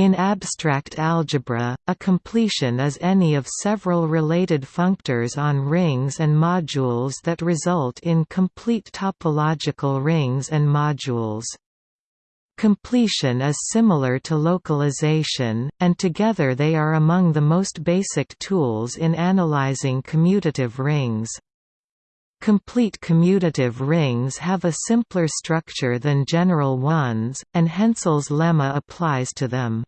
In abstract algebra, a completion is any of several related functors on rings and modules that result in complete topological rings and modules. Completion is similar to localization, and together they are among the most basic tools in analyzing commutative rings. Complete commutative rings have a simpler structure than general ones, and Hensel's lemma applies to them.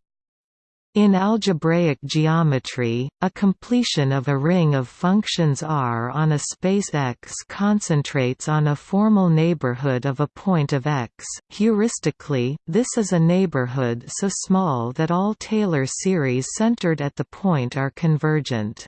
In algebraic geometry, a completion of a ring of functions R on a space X concentrates on a formal neighborhood of a point of X. Heuristically, this is a neighborhood so small that all Taylor series centered at the point are convergent.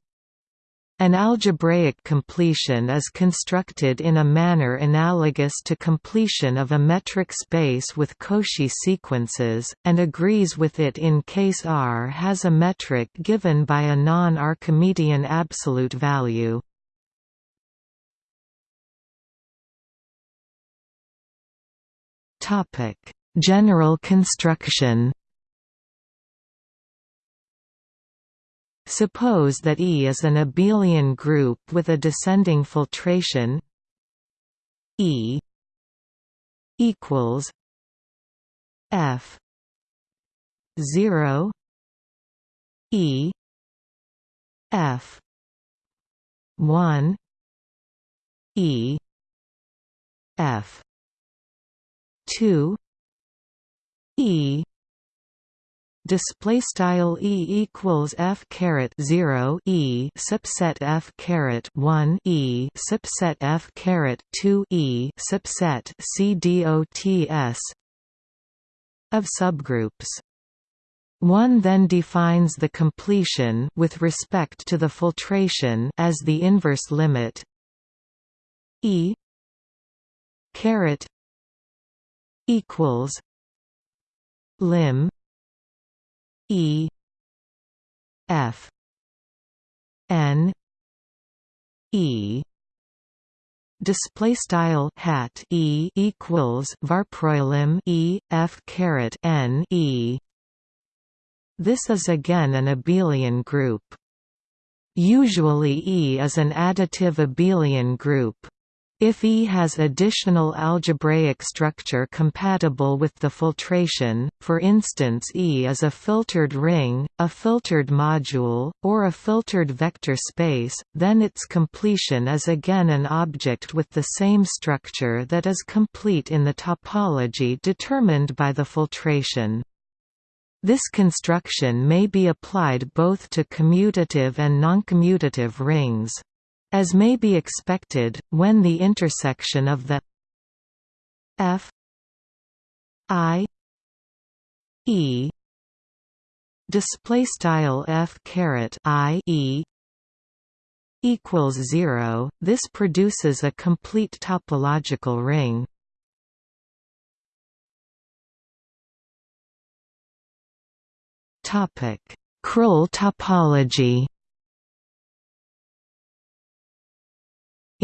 An algebraic completion is constructed in a manner analogous to completion of a metric space with Cauchy sequences, and agrees with it in case R has a metric given by a non-Archimedean absolute value. General construction Suppose that E is an abelian group with a descending filtration E equals F zero E F one E F two E display style e equals f caret 0 e subset f caret 1 e subset f caret 2 e subset c dots of subgroups. One then defines the completion with respect to the filtration as the inverse limit e caret equals lim E F N E. Display style hat E equals varproilim E F caret N E. This is again an abelian group. Usually E is an additive abelian group if E has additional algebraic structure compatible with the filtration, for instance E is a filtered ring, a filtered module, or a filtered vector space, then its completion is again an object with the same structure that is complete in the topology determined by the filtration. This construction may be applied both to commutative and noncommutative rings. As may be expected, when the intersection of the f i e display style f caret i e equals 0 this produces a complete topological ring. Topic Krull topology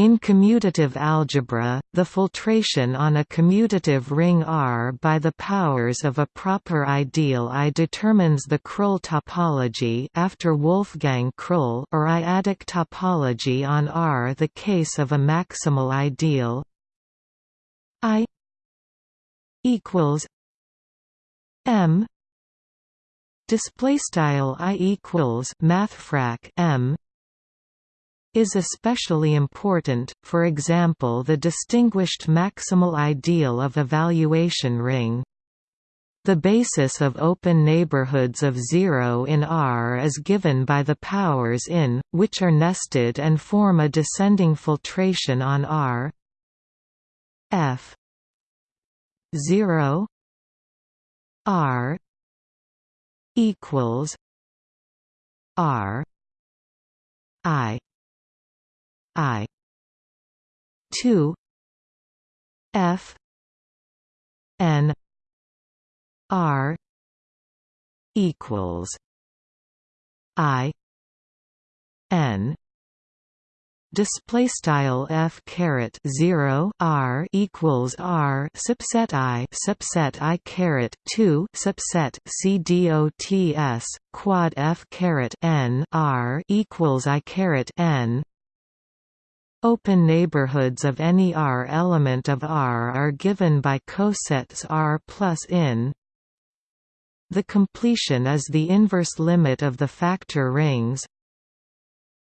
In commutative algebra, the filtration on a commutative ring R by the powers of a proper ideal I determines the Krull topology after Wolfgang Krull or I-adic topology on R the case of a maximal ideal I equals M display style I equals mathfrak M is especially important, for example the distinguished maximal ideal of a valuation ring. The basis of open neighborhoods of zero in R is given by the powers in, which are nested and form a descending filtration on R. F. 0 R. equals R. I I. two. F. N. R. equals I. N. Display style f caret 0 r equals r subset i subset i caret 2 subset c dots quad f caret n r equals i caret n Open neighborhoods of any R element of R are given by cosets R plus in. The completion is the inverse limit of the factor rings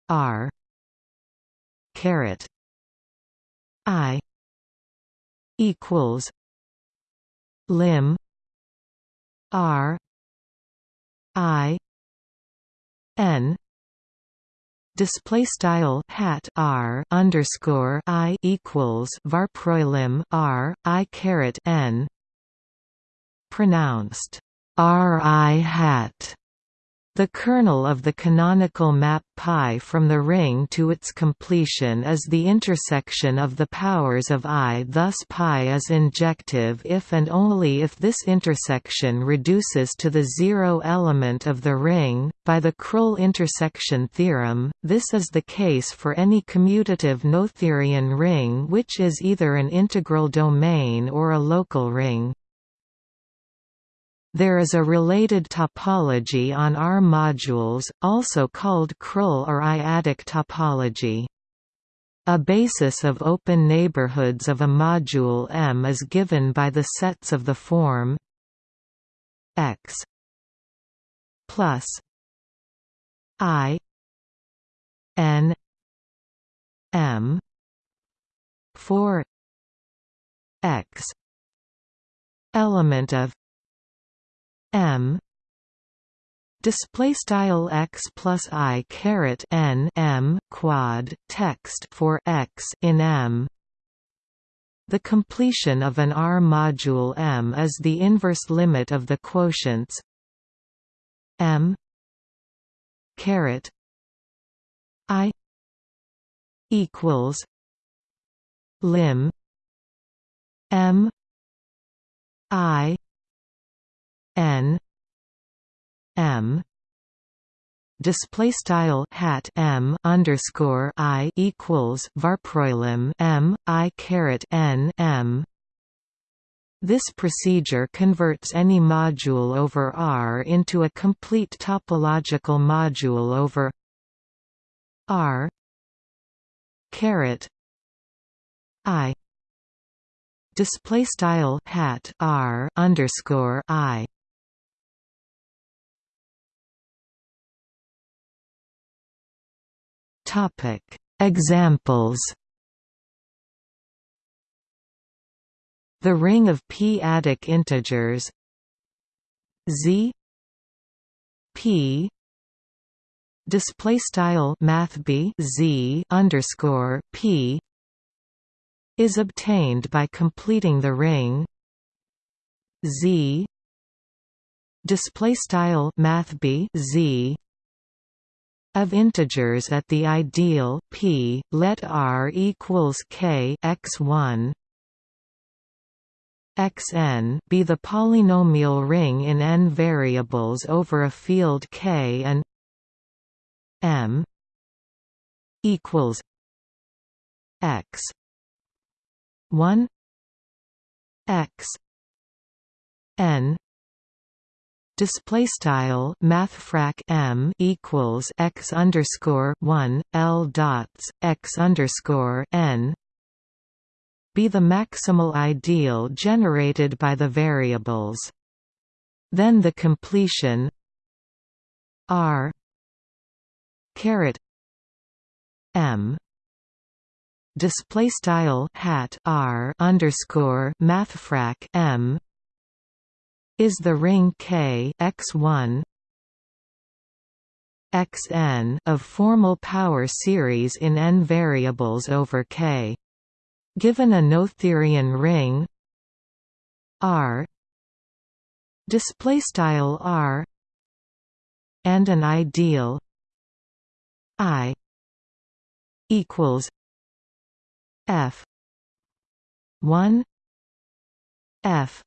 R caret I equals lim R I N display style hat r underscore i equals varproilim r i caret n pronounced r i hat the kernel of the canonical map π from the ring to its completion is the intersection of the powers of I thus π is injective if and only if this intersection reduces to the zero element of the ring. By the Krull intersection theorem, this is the case for any commutative Noetherian ring which is either an integral domain or a local ring. There is a related topology on R modules, also called Krull or I-adic topology. A basis of open neighborhoods of a module M is given by the sets of the form X plus I N M for X element of m. Display style x plus i caret n m quad text for x in m. The completion of an R module M is the inverse limit of the quotients M caret I equals lim M I n. M. Display style hat m underscore i equals varproilim m i caret n m. This procedure converts any module over R into a complete topological module over R caret I. Display style hat R underscore I Topic. Examples The ring of p-adic integers z p display style math b z underscore p is obtained by completing the ring z display style math b z of integers at the ideal p, let R equals k x1 xn be the polynomial ring in n variables over a field k and m equals x 1 x n display style mathfrak m equals x underscore one l dots x underscore n be the maximal ideal generated by the variables. Then the completion r caret m display style hat r underscore mathfrak m is the ring K x1 xn of formal power series in n variables over K. Given a Noetherian ring R display R and an ideal I equals F 1 F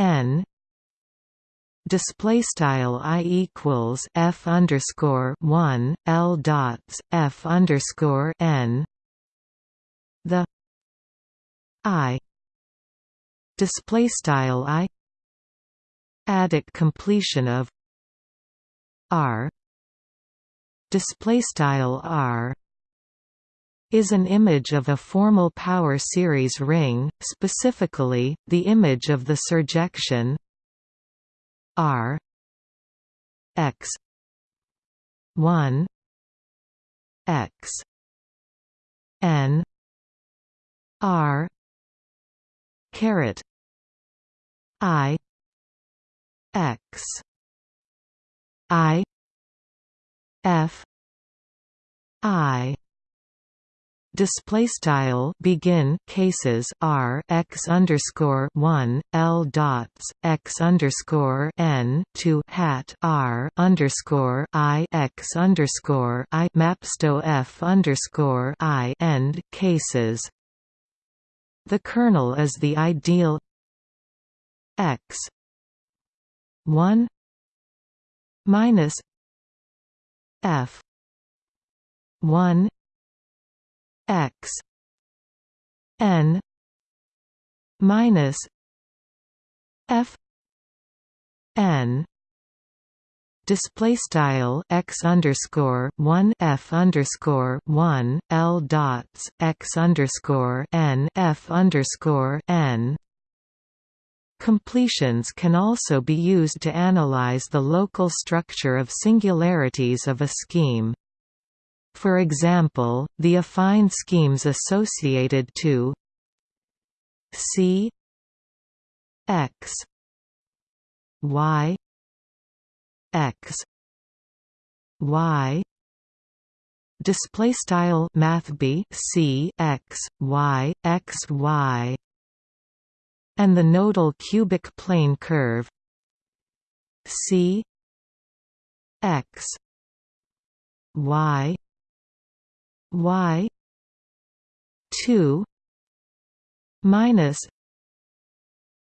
n display style i equals f underscore one l dots f underscore n. The i display style i adic completion of r display style r is an image of a formal power series ring, specifically, the image of the surjection R X one X N R caret I X I F I display style begin cases r x underscore one l dots x underscore n to hat r underscore i x underscore i mapsto f underscore i end cases. The kernel is the ideal x one minus f one x n minus f n display style x underscore one f underscore one l dots x underscore n f underscore n. Completions can also be used to analyze the local structure of singularities of a scheme. For example, the affine schemes associated to C X Y X Y. Display style math b c x y x y. And the nodal cubic plane curve c x y y 2 minus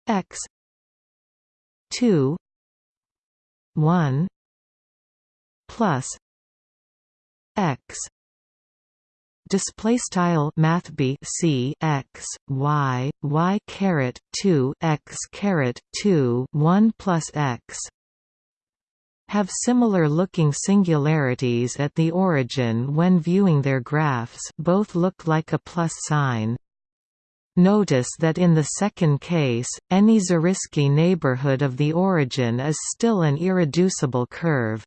x 2 1 plus x. Display style math b c x y y caret 2 x caret 2 1 plus x have similar-looking singularities at the origin when viewing their graphs both look like a plus sign. Notice that in the second case, any Zariski neighborhood of the origin is still an irreducible curve.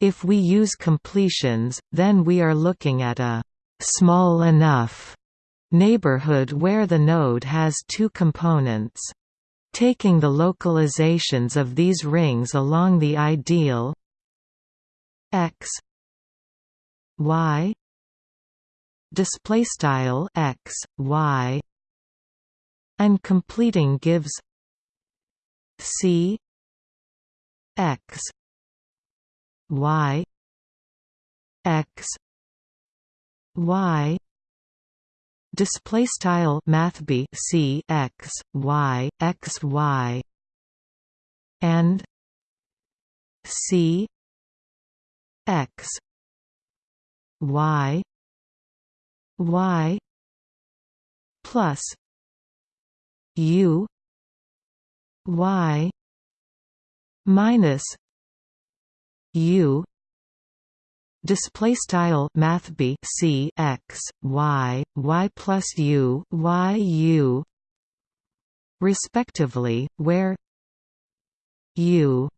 If we use completions, then we are looking at a «small enough» neighborhood where the node has two components. Taking the localizations of these rings along the ideal x y display style x y and completing gives c x y x y display style math b c x y x y and c x y y plus u y minus u display style math b c x y y plus u y u. Respectively where u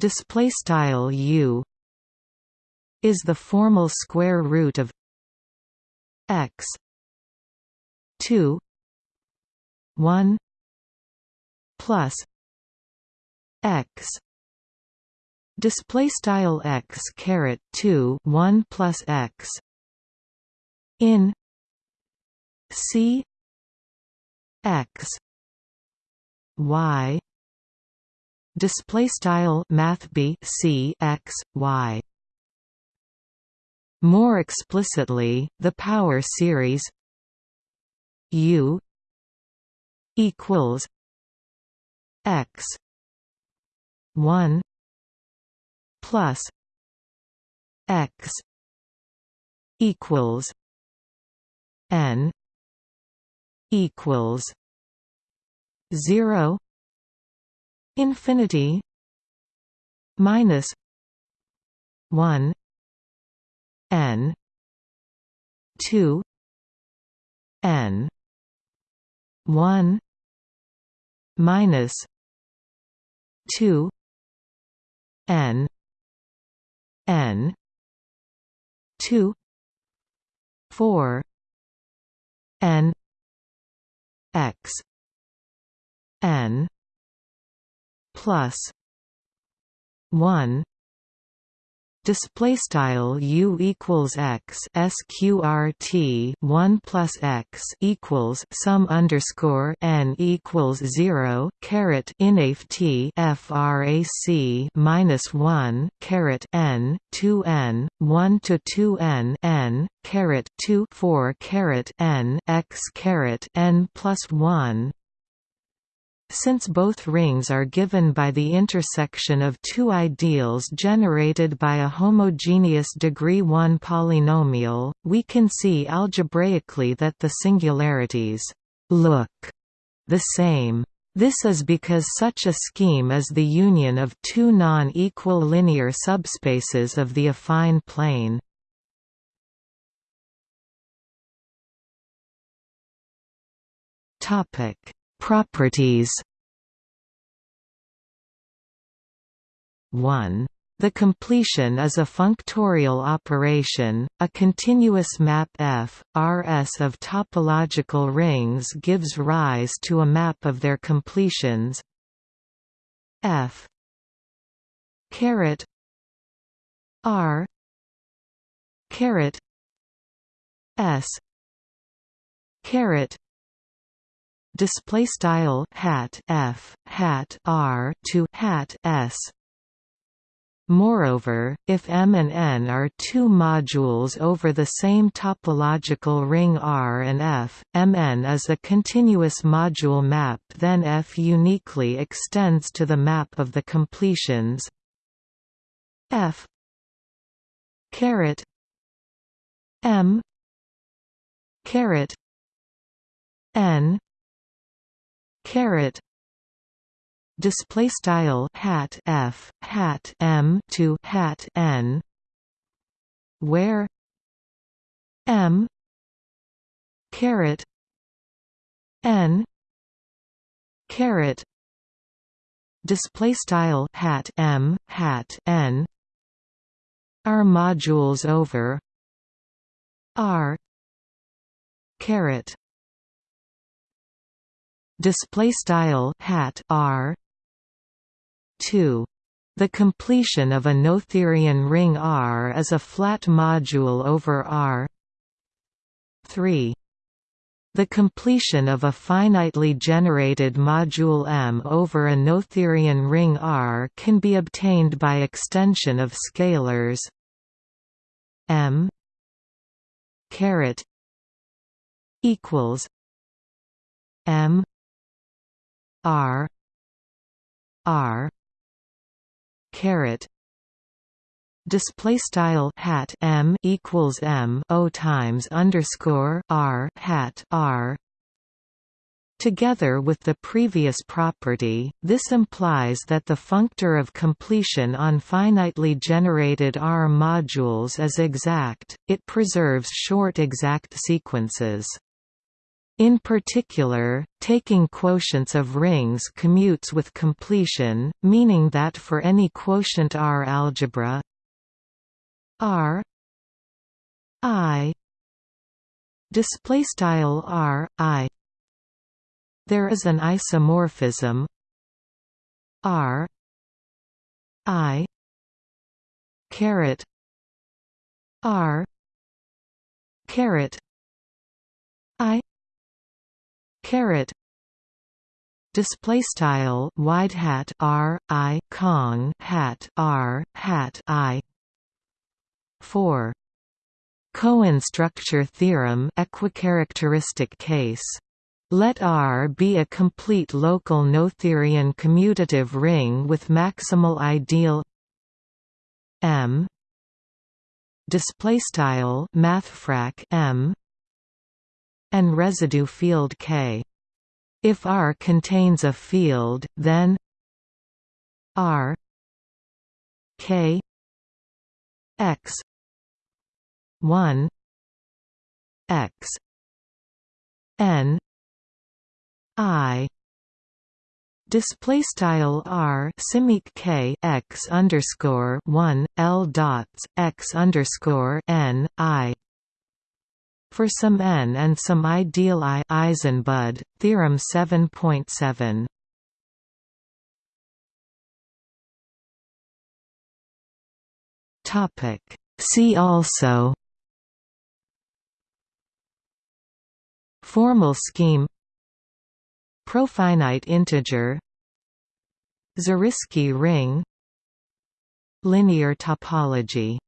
display style u is the formal square root of x 2 1 plus x display style x caret 2 1 plus x in c x y display style math b c x y. More explicitly the power series u equals x 1 plus x equals n equals 0 infinity minus 1 n 2 n 1 minus 2 n n. 2 4 n. X. N. Plus 1 display style u equals x sqrt 1 plus x equals sum underscore n equals 0 caret inaf t frac minus 1 caret n 2 n 1 to 2 n n caret 2 4 caret n x caret n plus 1 since both rings are given by the intersection of two ideals generated by a homogeneous degree 1 polynomial, we can see algebraically that the singularities look the same. This is because such a scheme is the union of two non-equal linear subspaces of the affine plane. Topic Properties. 1. The completion is a functorial operation. A continuous map F, Rs of topological rings gives rise to a map of their completions. F. Caret. R. Caret. S. Caret display style hat f hat r to hat s. Moreover, if M and N are two modules over the same topological ring R and F, Mn is a continuous module map then F uniquely extends to the map of the completions. F caret M caret N caret. Display style hat f hat m to hat n. Where m. Caret. N. Caret. Display style hat m hat n. Are modules over. R. Caret display style hat r. 2 the completion of a Noetherian ring R is a flat module over R. 3 the completion of a finitely generated module M over a Noetherian ring R can be obtained by extension of scalars M caret equals M R R caret display style hat M equals M O times underscore R hat R Together with the previous property, this implies that the functor of completion on finitely generated R modules is exact, it preserves short exact sequences. In particular, taking quotients of rings commutes with completion, meaning that for any quotient R algebra R I display style R I there is an isomorphism R I caret R caret I caret display style wide hat r i kong hat r hat i. 4 Cohen structure theorem equicharacteristic case. Let R be a complete local Noetherian commutative ring with maximal ideal. M. Display style mathfrak M and residue field K. If R contains a field then R K X one X N I display style r simic k x underscore one l dots x underscore n i for some n and some ideal i Eisenbud theorem 7.7 topic. See also. Formal scheme. Profinite integer. Zariski ring. Linear topology